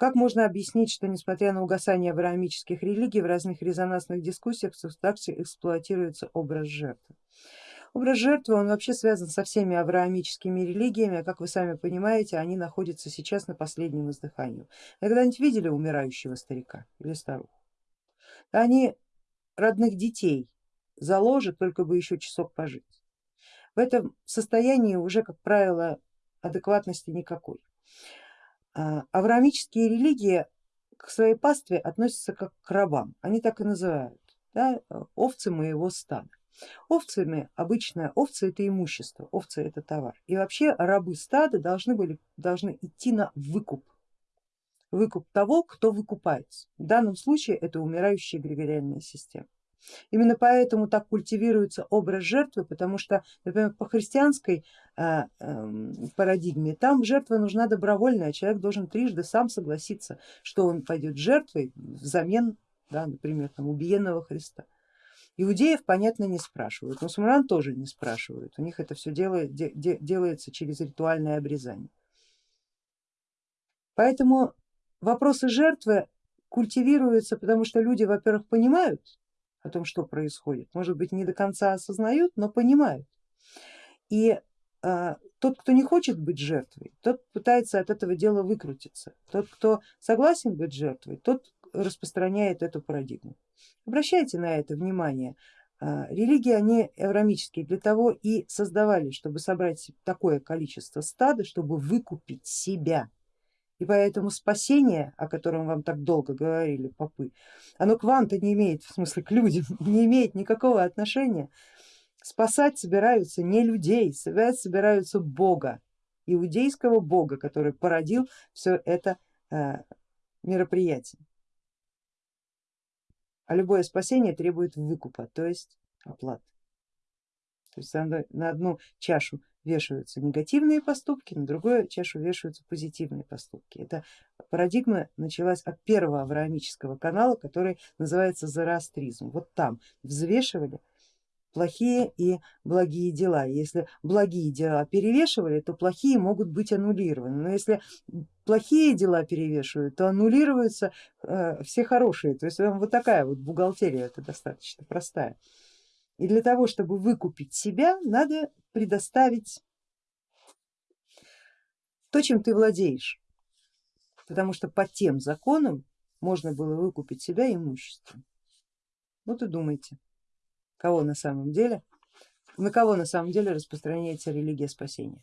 Как можно объяснить, что несмотря на угасание авраамических религий в разных резонансных дискуссиях в также эксплуатируется образ жертвы? Образ жертвы он вообще связан со всеми авраамическими религиями, а как вы сами понимаете, они находятся сейчас на последнем издыхании. Вы когда-нибудь видели умирающего старика или старуху? Они родных детей заложат, только бы еще часок пожить. В этом состоянии уже, как правило, адекватности никакой. А, авраамические религии к своей пастве относятся как к рабам, они так и называют, да, овцы моего стада. Овцами обычно овцы это имущество, овцы это товар. И вообще рабы стада должны, были, должны идти на выкуп, выкуп того, кто выкупается. В данном случае это умирающая эгрегориальная система. Именно поэтому так культивируется образ жертвы, потому что, например, по христианской э, э, парадигме там жертва нужна добровольная, человек должен трижды сам согласиться, что он пойдет жертвой взамен, да, например, там, убиенного Христа. Иудеев, понятно, не спрашивают, мусульман тоже не спрашивают, у них это все делает, де, де, делается через ритуальное обрезание. Поэтому вопросы жертвы культивируются, потому что люди, во-первых, понимают, о том, что происходит. Может быть не до конца осознают, но понимают. И э, тот, кто не хочет быть жертвой, тот пытается от этого дела выкрутиться. Тот, кто согласен быть жертвой, тот распространяет эту парадигму. Обращайте на это внимание. Э, религии, они эврамические, для того и создавались, чтобы собрать такое количество стада, чтобы выкупить себя и поэтому спасение, о котором вам так долго говорили попы, оно к вам-то не имеет, в смысле к людям, не имеет никакого отношения. Спасать собираются не людей, собираются Бога, иудейского Бога, который породил все это э, мероприятие. А любое спасение требует выкупа, то есть оплаты. То есть на одну чашу вешаются негативные поступки, на другую чашу вешаются позитивные поступки. Эта парадигма началась от первого авраамического канала, который называется зороастризм. Вот там взвешивали плохие и благие дела. Если благие дела перевешивали, то плохие могут быть аннулированы. Но если плохие дела перевешивают, то аннулируются э, все хорошие. То есть вот такая вот бухгалтерия, это достаточно простая. И для того, чтобы выкупить себя, надо предоставить то, чем ты владеешь, потому что по тем законам можно было выкупить себя имуществом. Вот и думайте, кого на самом деле, на кого на самом деле распространяется религия спасения.